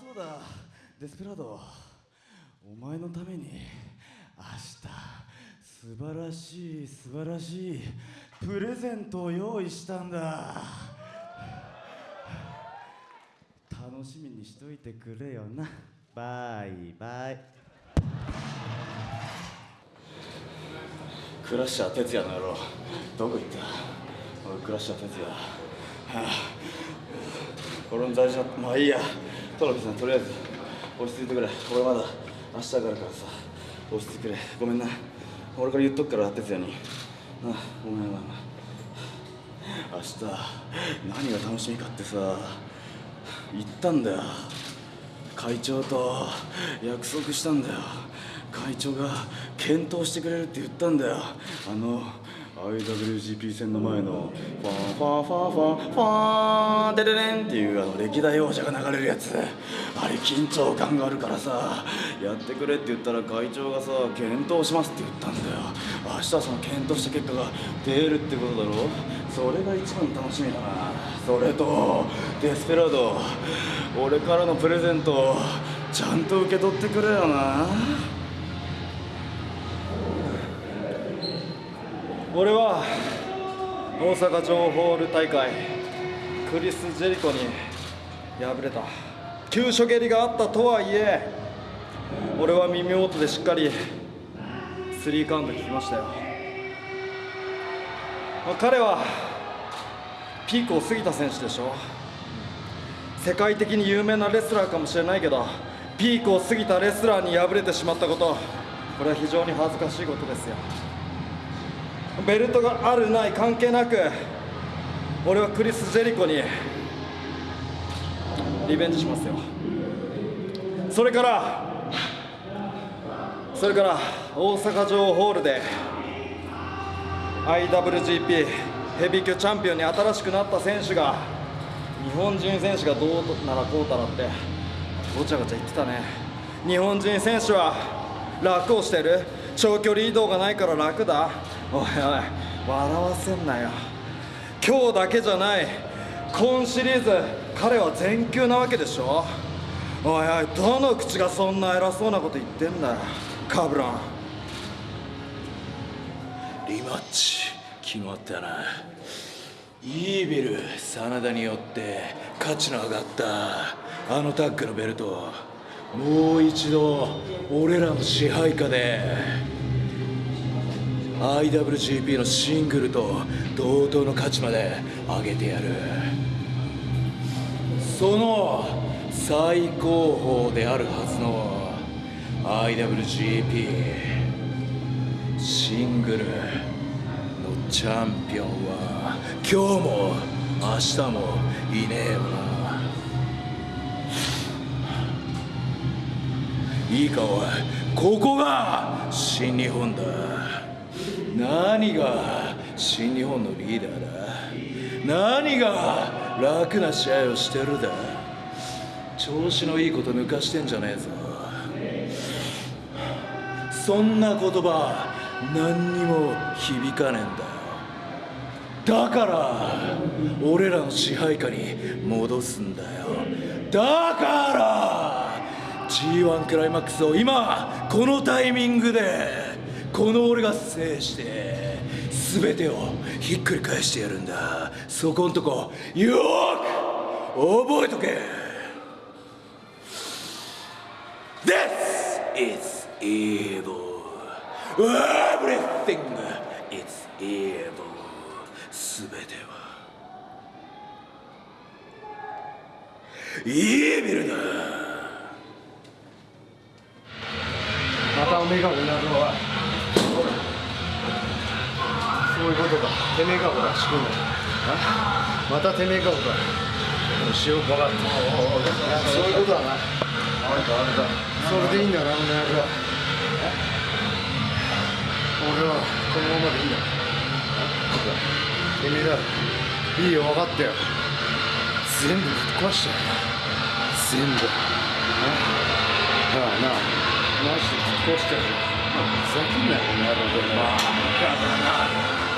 そうだ。デスペラード。お前のために明日素晴らしい素晴らしいプレゼントを用意したんだ。楽しみにしといてくれよな。バイバイ。クラッシャー哲也の野郎。どこ行った？おいクラッシャー哲也、はあ、俺の大事なまあいいや。トロフィーさんとりあえず落ち着いてくれ俺まだ明日があるからさ落ち着いてくれ。ごめんな。俺から言っとくから哲也にあごめんごめん明日何が楽しみかってさ言ったんだよ。会長と約束したんだよ。会長が検討してくれるって言ったんだよ。あの IWGP 戦の前のファンファンファンファンファンデレレンっていうあの歴代王者が流れるやつ。あれ緊張感があるからさやってくれって言ったら会長がさ検討しますって言ったんだよ。明日その検討した結果が出るってことだろ。それが一番楽しみだな。それとデスペラード俺からのプレゼントちゃんと受け取ってくれよな。俺は大阪城ホール大会クリス・ジェリコに敗れた。急所蹴りがあったとはいえ俺は耳元でしっかりスリーカウント聞きましたよ。彼はピークを過ぎた選手でしょ。世界的に有名なレスラーかもしれないけどピークを過ぎたレスラーに敗れてしまったことこれは非常に恥ずかしいことですよ。ベルトがあるない関係なく俺はクリス・ジェリコにリベンジしますよ。それからそれから大阪城ホールで IWGP ヘビー級チャンピオンに新しくなった選手が日本人選手がどうならこうたらってごちゃごちゃ言ってたね。日本人選手は楽をしてる。長距離移動がないから楽だ。おいおい笑わせんなよ。今日だけじゃない。今シリーズ彼は全休なわけでしょ。おいおいどの口がそんな偉そうなこと言ってんだよ。カブラン。リマッチ。決まったな。イービル真田によって価値の上がったあのタッグのベルトもう一度俺らの支配下で。IWGP のシングルと同等の価値まで上げてやる。その最高峰であるはずの IWGP シングルのチャンピオンは今日も明日もいねえよな。いいかおいここが新日本だ。何が新日本のリーダーだ？何が楽な試合をしてるだ？調子のいいこと抜かしてんじゃねえぞ。そんな言葉何にも響かねえんだ。よだから俺らの支配下に戻すんだよ。だから G1 クライマックスを今このタイミングでこの俺が制して全てをひっくり返してやるんだ。そこんとこよーく覚えとけ。This is evil. Everything is evil. 全ては。イービルだ。またおめえがおなるはそういうことかてめえがほら仕組んだまたてめえがほらしようかかったそういうことだなあんたあんたそれでいいんだなお前は俺はこのままでいいんだてめえだいいよ分かったよ全部ぶっ壊しちゃう全部なあなあマジでぶっ壊しちゃうよふざけんなよこの野郎でまあ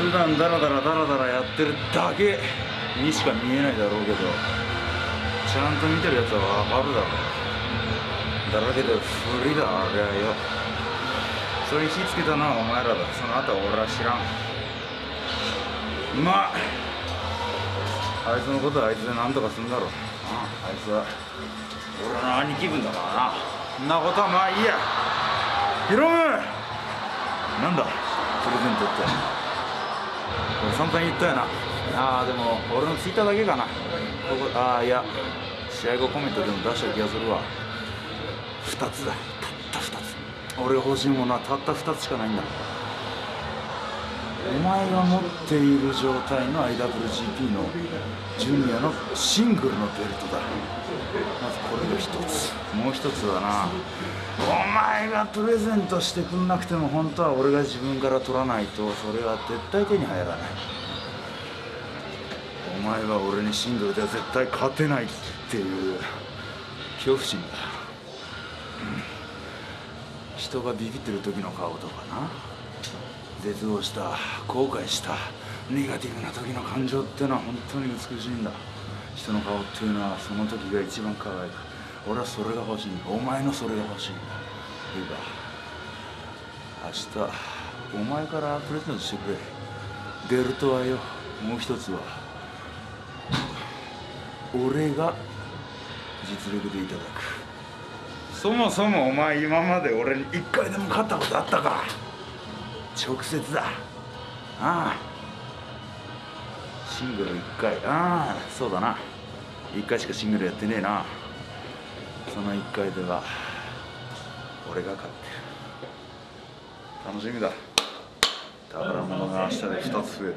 普段ダラダラダラダラやってるだけにしか見えないだろうけどちゃんと見てるやつは分かるだろだらけで不利だあれはよ。それに火つけたのはお前らだ。その後は俺は知らん。まああいつのことはあいつで何とかすんだろう。ああいつは。俺の兄貴分だからな。そんなことはまあいいや。ヒロムなんだ？プレゼントって。散々言ったよな。ああでも俺のツイッターだけかな。ここああいや試合後コメントでも出した気がするわ。2つだ。たった2つ。俺が欲しいものはたった2つしかないんだ。お前が持っている状態の IWGP のジュニアのシングルのベルトだ。まずこれが一つ。もう一つはな。お前がプレゼントしてくんなくても本当は俺が自分から取らないとそれは絶対手に入らない。お前は俺にシングルでは絶対勝てないっていう。恐怖心だ、うん。人がビビってる時の顔とかな絶望した後悔したネガティブな時の感情ってのは本当に美しいんだ。人の顔っていうのはその時が一番輝く俺はそれが欲しいんだ。お前のそれが欲しいんだ。いいか。明日お前からプレゼントしてくれ。ベルトはよ。もう一つは俺が実力でいただく。そもそもお前今まで俺に一回でも勝ったことあったか。直接だ。ああ。シングル1回。ああそうだな。1回しかシングルやってねえな。その1回では俺が勝ってる。楽しみだ。宝物が明日で2つ増える。